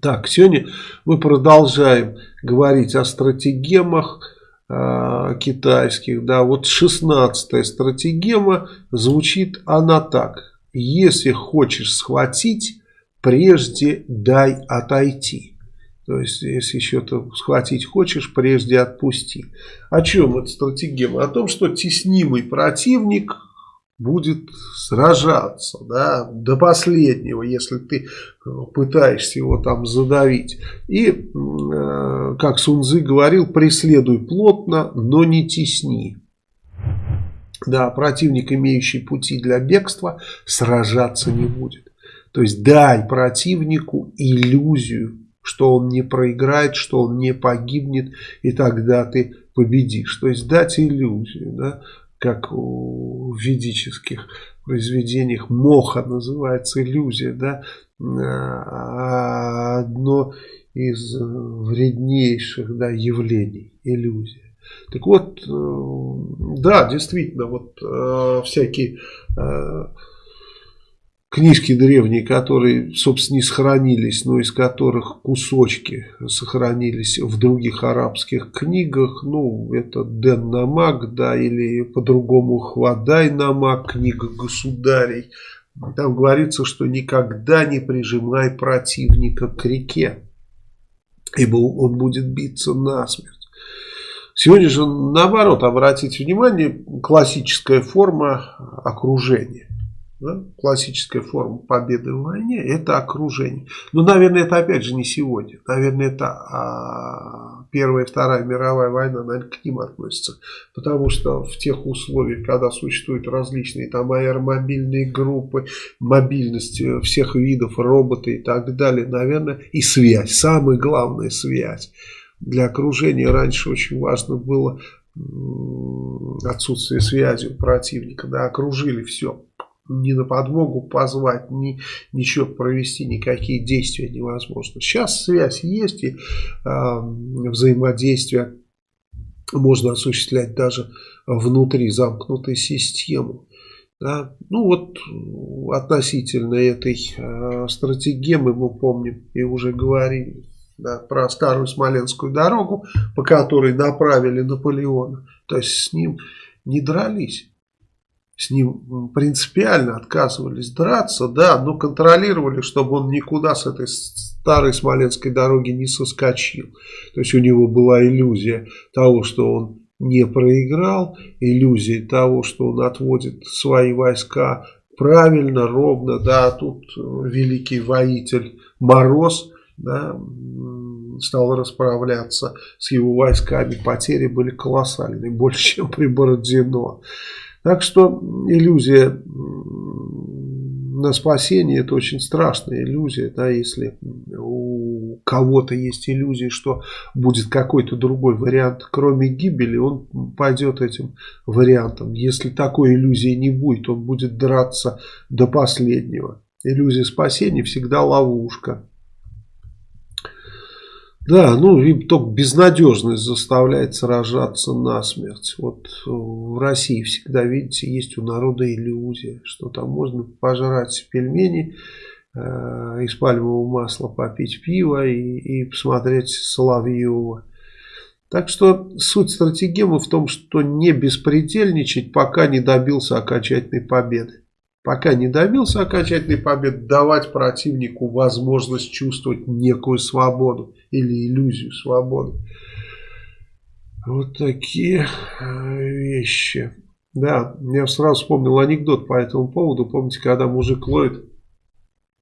Так, сегодня мы продолжаем говорить о стратегемах э, китайских. Да, вот 16 стратегема звучит она так. Если хочешь схватить, прежде дай отойти. То есть, если что-то схватить хочешь, прежде отпусти. О чем эта стратегема? О том, что теснимый противник будет сражаться да, до последнего, если ты э, пытаешься его там задавить. И, э, как Сунзы говорил, преследуй плотно, но не тесни. Да, противник, имеющий пути для бегства, сражаться не будет. То есть дай противнику иллюзию, что он не проиграет, что он не погибнет, и тогда ты победишь. То есть дать иллюзию. Да? Как в ведических произведениях моха называется иллюзия, да, а одно из вреднейших да, явлений, иллюзия. Так вот, э, да, действительно, вот э, всякие э, книжки древние, которые, собственно, не сохранились, но из которых кусочки сохранились в других арабских книгах. Ну, это Ден Намак, да, или по-другому Хвадай Намак, книга государей. Там говорится, что никогда не прижимай противника к реке, ибо он будет биться насмерть. Сегодня же, наоборот, обратите внимание, классическая форма окружения. Да? Классическая форма победы в войне – это окружение. Но, ну, наверное, это опять же не сегодня. Наверное, это а, Первая и Вторая мировая война, наверное, к ним относится. Потому что в тех условиях, когда существуют различные там аэромобильные группы, мобильность всех видов, роботы и так далее, наверное, и связь, самая главная связь. Для окружения раньше очень важно было отсутствие связи у противника, да, окружили все ни на подмогу позвать, ни ничего провести, никакие действия невозможно. Сейчас связь есть и э, взаимодействие можно осуществлять даже внутри замкнутой системы. Да? Ну вот относительно этой э, стратегемы мы помним и уже говорили да, про старую Смоленскую дорогу, по которой направили Наполеона. То есть с ним не дрались с ним принципиально отказывались драться, да, но контролировали, чтобы он никуда с этой старой Смоленской дороги не соскочил. То есть у него была иллюзия того, что он не проиграл, иллюзия того, что он отводит свои войска правильно, ровно, да, тут великий воитель Мороз, да, стал расправляться с его войсками, потери были колоссальные, больше, чем при Бородино. Так что иллюзия на спасение это очень страшная иллюзия, да, если у кого-то есть иллюзия, что будет какой-то другой вариант, кроме гибели, он пойдет этим вариантом. Если такой иллюзии не будет, он будет драться до последнего. Иллюзия спасения всегда ловушка. Да, ну и только безнадежность заставляет сражаться насмерть. Вот в России всегда, видите, есть у народа иллюзия, что там можно пожрать пельмени э, из пальмового масла, попить пиво и, и посмотреть Соловьева. Так что суть стратегемы в том, что не беспредельничать, пока не добился окончательной победы. Пока не добился окончательной победы, давать противнику возможность чувствовать некую свободу или иллюзию свободы. Вот такие э, вещи. Да, я сразу вспомнил анекдот по этому поводу. Помните, когда мужик ловит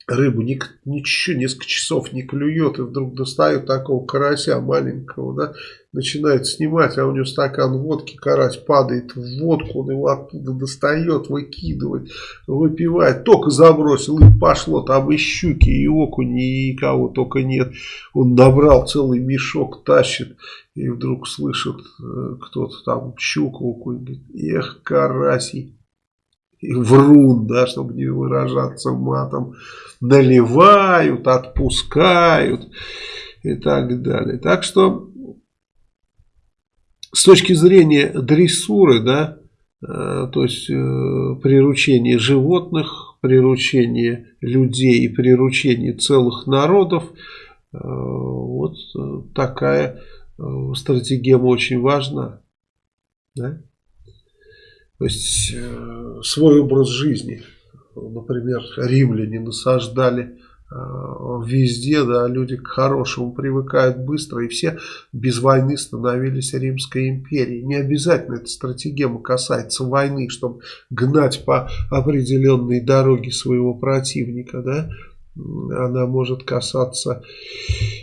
рыбу, ничего, несколько часов не клюет, и вдруг достает такого карася маленького, да, начинает снимать, а у него стакан водки, карась падает в водку, он его оттуда достает, выкидывает, выпивает, только забросил, и пошло, там и щуки, и окуни, и кого только нет, он набрал целый мешок, тащит, и вдруг слышит э, кто-то там щуку, окунь, говорит, эх, карасий, врун, да, чтобы не выражаться матом, наливают, отпускают и так далее. Так что с точки зрения дрессуры, да, э, то есть э, приручение животных, приручение людей и приручение целых народов, вот такая стратегема очень важна. Да? То есть свой образ жизни. Например, римляне насаждали Э, везде, да, люди к хорошему привыкают быстро, и все без войны становились Римской империей. Не обязательно эта стратегема касается войны, чтобы гнать по определенной дороге своего противника, да, она может касаться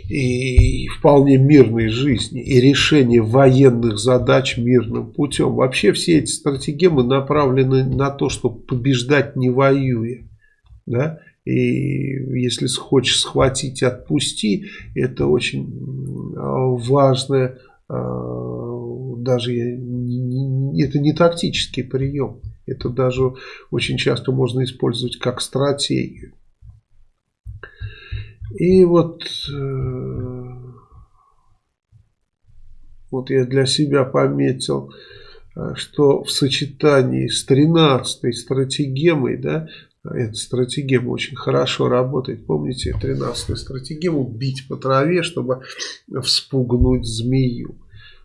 и вполне мирной жизни, и решения военных задач мирным путем. Вообще все эти стратегемы направлены на то, чтобы побеждать не воюя, да, и если хочешь схватить, отпусти. Это очень важное, а, даже это не тактический прием. Это даже очень часто можно использовать как стратегию. И вот, э, вот я для себя пометил, э, что в сочетании с 13 стратегемой, да, эта стратегема очень хорошо работает. Помните 13-ю стратегему? Бить по траве, чтобы вспугнуть змею.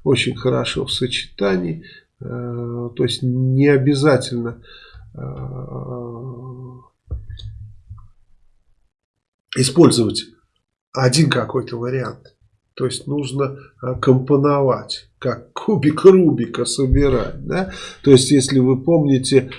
Очень хорошо в сочетании. Э, то есть не обязательно использовать один какой-то вариант. То есть нужно э, компоновать, как кубик Рубика собирать. Да? То есть если вы помните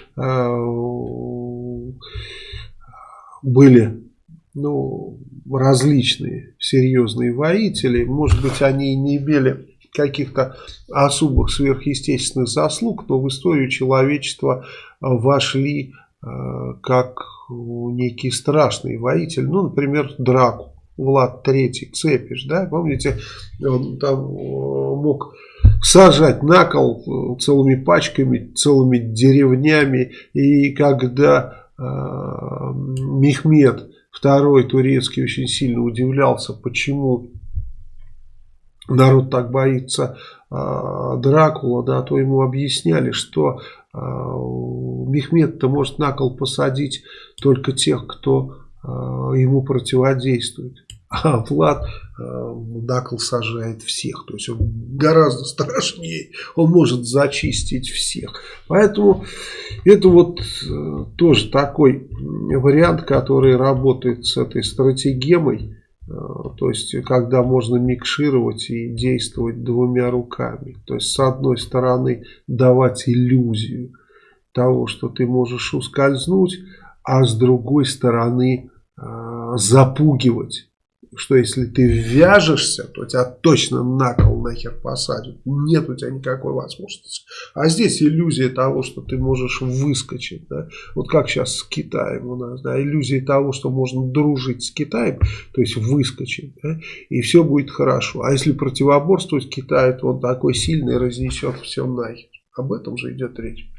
были ну, различные серьезные воители. Может быть, они не имели каких-то особых сверхъестественных заслуг, но в историю человечества вошли как некий страшный воитель. Ну, например, Драку. Влад III, Цепиш, да, помните, он там э, мог сажать на кол э, целыми пачками, целыми деревнями, и когда Э, Мехмед II турецкий очень сильно удивлялся, почему народ так боится э, Дракула, да, то ему объясняли, что э, Мехмед-то может на кол посадить только тех, кто ему противодействует. А Влад э, Дакл сажает всех. То есть он гораздо страшнее. Он может зачистить всех. Поэтому это вот э, тоже такой вариант, который работает с этой стратегемой. Э, то есть, когда можно микшировать и действовать двумя руками. То есть, с одной стороны, давать иллюзию того, что ты можешь ускользнуть, а с другой стороны, запугивать что если ты вяжешься, то тебя точно на кол нахер посадят. Нет у тебя никакой возможности. А здесь иллюзия того, что ты можешь выскочить. Да? Вот как сейчас с Китаем у нас. Да? Иллюзия того, что можно дружить с Китаем, то есть выскочить. Да? И все будет хорошо. А если противоборствовать Китаю, то он такой сильный разнесет все нахер. Об этом же идет речь.